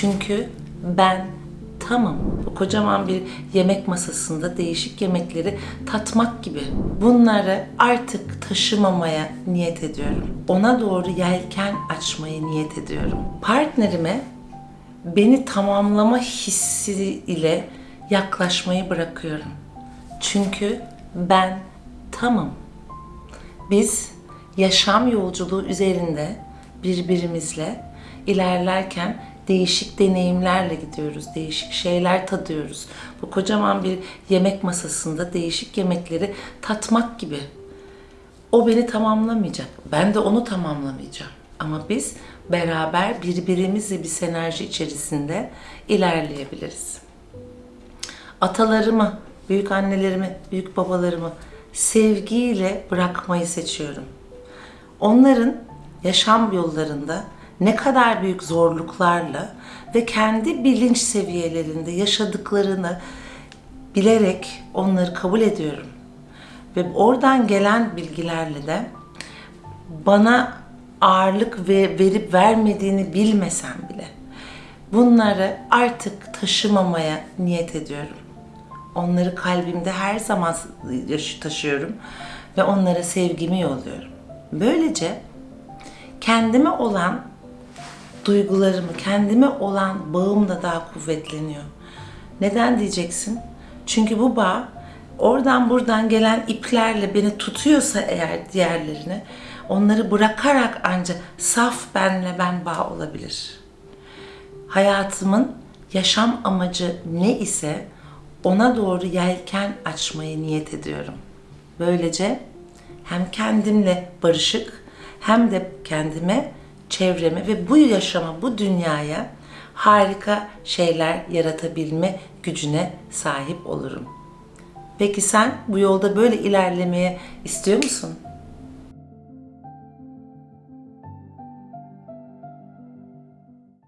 Çünkü ben tamam. Bu kocaman bir yemek masasında değişik yemekleri tatmak gibi. Bunları artık taşımamaya niyet ediyorum. Ona doğru yelken açmayı niyet ediyorum. Partnerime beni tamamlama hissi ile yaklaşmayı bırakıyorum. Çünkü ben tamam. Biz yaşam yolculuğu üzerinde birbirimizle ilerlerken değişik deneyimlerle gidiyoruz. Değişik şeyler tadıyoruz. Bu kocaman bir yemek masasında değişik yemekleri tatmak gibi. O beni tamamlamayacak. Ben de onu tamamlamayacağım. Ama biz beraber birbirimizle bir sinerji içerisinde ilerleyebiliriz atalarımı, büyük annelerimi, büyük babalarımı sevgiyle bırakmayı seçiyorum. Onların yaşam yollarında ne kadar büyük zorluklarla ve kendi bilinç seviyelerinde yaşadıklarını bilerek onları kabul ediyorum. Ve oradan gelen bilgilerle de bana ağırlık ve verip vermediğini bilmesem bile bunları artık taşımamaya niyet ediyorum. Onları kalbimde her zaman taşıyorum ve onlara sevgimi yolluyorum. Böylece kendime olan duygularımı, kendime olan bağım da daha kuvvetleniyor. Neden diyeceksin? Çünkü bu bağ oradan buradan gelen iplerle beni tutuyorsa eğer diğerlerini onları bırakarak ancak saf benle ben bağ olabilir. Hayatımın yaşam amacı ne ise ona doğru yelken açmayı niyet ediyorum. Böylece hem kendimle barışık hem de kendime, çevreme ve bu yaşama, bu dünyaya harika şeyler yaratabilme gücüne sahip olurum. Peki sen bu yolda böyle ilerlemeye istiyor musun?